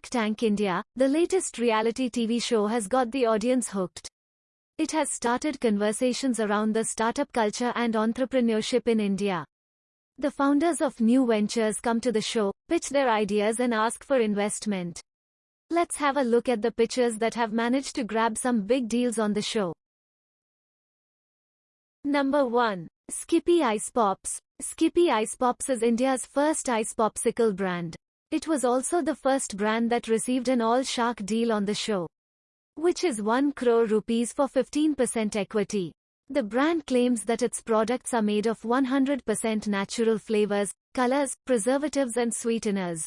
Tank India, the latest reality TV show has got the audience hooked. It has started conversations around the startup culture and entrepreneurship in India. The founders of new ventures come to the show, pitch their ideas and ask for investment. Let's have a look at the pitchers that have managed to grab some big deals on the show. Number 1. Skippi Ice Pops. Skippi Ice Pops is India's first ice popsicle brand. It was also the first brand that received an all-shark deal on the show. Which is 1 crore rupees for 15% equity. The brand claims that its products are made of 100% natural flavors, colors, preservatives and sweeteners.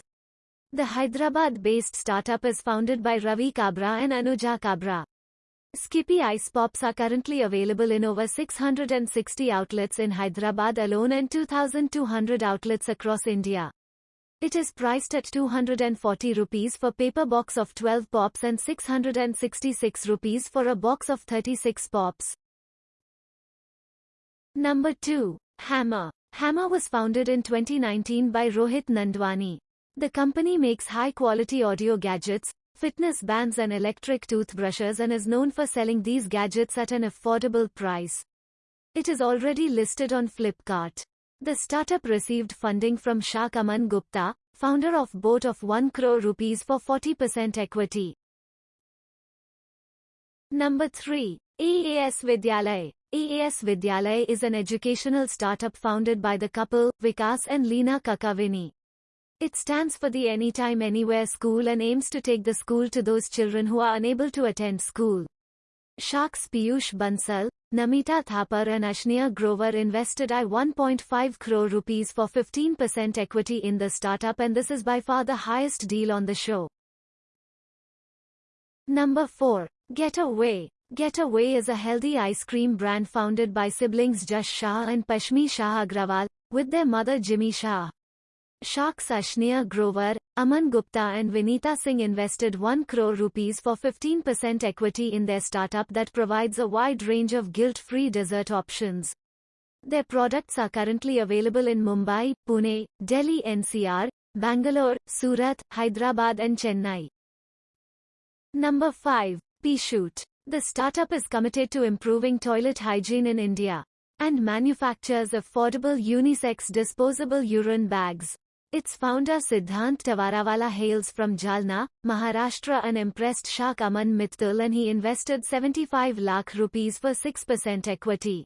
The Hyderabad-based startup is founded by Ravi Kabra and Anuja Kabra. Skippi Ice Pops are currently available in over 660 outlets in Hyderabad alone and 2,200 outlets across India. It is priced at 240 rupees for paper box of 12 pops and 666 rupees for a box of 36 pops. Number 2. Hammer. Hammer was founded in 2019 by Rohit Nandwani. The company makes high-quality audio gadgets, fitness bands and electric toothbrushes and is known for selling these gadgets at an affordable price. It is already listed on Flipkart. The startup received funding from Shak Gupta, founder of Boat of 1 crore rupees for 40% equity. Number 3. AAS Vidyalay. AAS Vidyalay is an educational startup founded by the couple, Vikas and Leena Kakavini. It stands for the Anytime Anywhere School and aims to take the school to those children who are unable to attend school. Sharks Piyush Bansal, Namita Thapar and Ashneer Grover invested I 1.5 crore rupees for 15% equity in the startup and this is by far the highest deal on the show. Number 4. Getaway. Getaway is a healthy ice cream brand founded by siblings Jash Shah and Rashmi Shah Agrawal, with their mother Jimmy Shah. Sharks Ashneer Grover, Aman Gupta and Vinita Singh invested 1 crore rupees for 15% equity in their startup that provides a wide range of guilt-free dessert options. Their products are currently available in Mumbai, Pune, Delhi NCR, Bangalore, Surat, Hyderabad and Chennai. Number 5. P-Shoot. The startup is committed to improving toilet hygiene in India and manufactures affordable unisex disposable urine bags. Its founder Siddhant Tawarawala hails from Jalna, Maharashtra and impressed Shak Aman Mittal and he invested 75 lakh rupees for 6% equity.